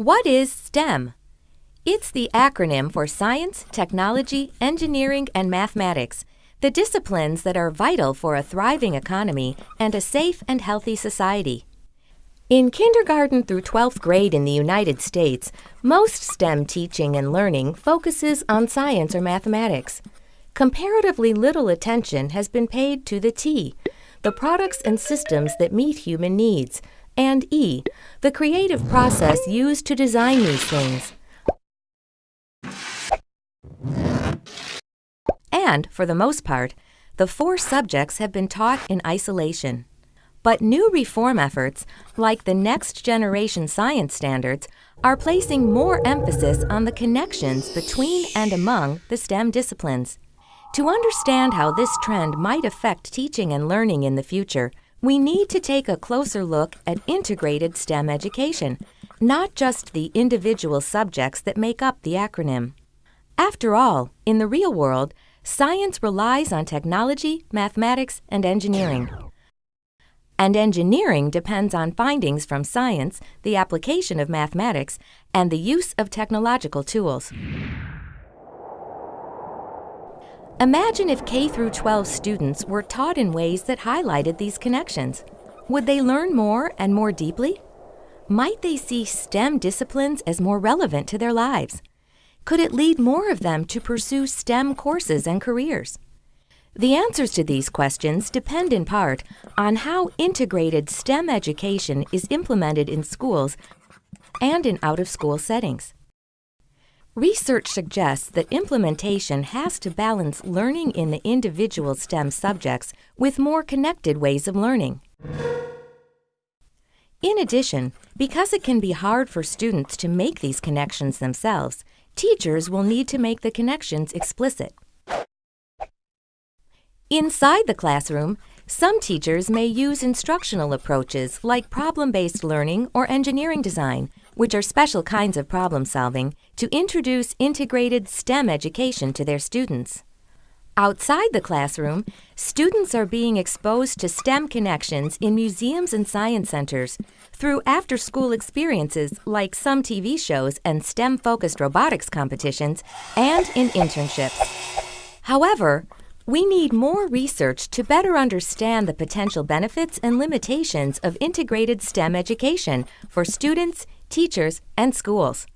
What is STEM? It's the acronym for Science, Technology, Engineering, and Mathematics, the disciplines that are vital for a thriving economy and a safe and healthy society. In kindergarten through 12th grade in the United States, most STEM teaching and learning focuses on science or mathematics. Comparatively little attention has been paid to the T, the products and systems that meet human needs, and E, the creative process used to design these things. And, for the most part, the four subjects have been taught in isolation. But new reform efforts, like the Next Generation Science Standards, are placing more emphasis on the connections between and among the STEM disciplines. To understand how this trend might affect teaching and learning in the future, we need to take a closer look at integrated STEM education, not just the individual subjects that make up the acronym. After all, in the real world, science relies on technology, mathematics, and engineering. And engineering depends on findings from science, the application of mathematics, and the use of technological tools. Imagine if K through 12 students were taught in ways that highlighted these connections. Would they learn more and more deeply? Might they see STEM disciplines as more relevant to their lives? Could it lead more of them to pursue STEM courses and careers? The answers to these questions depend in part on how integrated STEM education is implemented in schools and in out-of-school settings. Research suggests that implementation has to balance learning in the individual STEM subjects with more connected ways of learning. In addition, because it can be hard for students to make these connections themselves, teachers will need to make the connections explicit. Inside the classroom, some teachers may use instructional approaches like problem-based learning or engineering design which are special kinds of problem solving, to introduce integrated STEM education to their students. Outside the classroom, students are being exposed to STEM connections in museums and science centers through after school experiences like some TV shows and STEM focused robotics competitions and in internships. However, we need more research to better understand the potential benefits and limitations of integrated STEM education for students, teachers, and schools.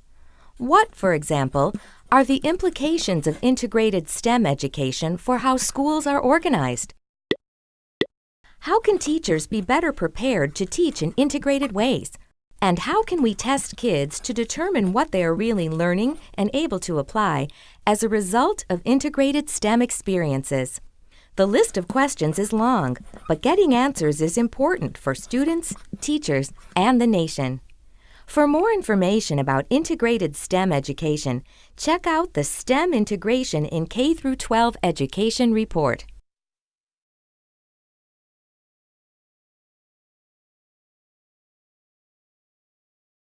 What, for example, are the implications of integrated STEM education for how schools are organized? How can teachers be better prepared to teach in integrated ways? And how can we test kids to determine what they are really learning and able to apply as a result of integrated STEM experiences? The list of questions is long, but getting answers is important for students, teachers, and the nation. For more information about integrated STEM education, check out the STEM Integration in K-12 Education report.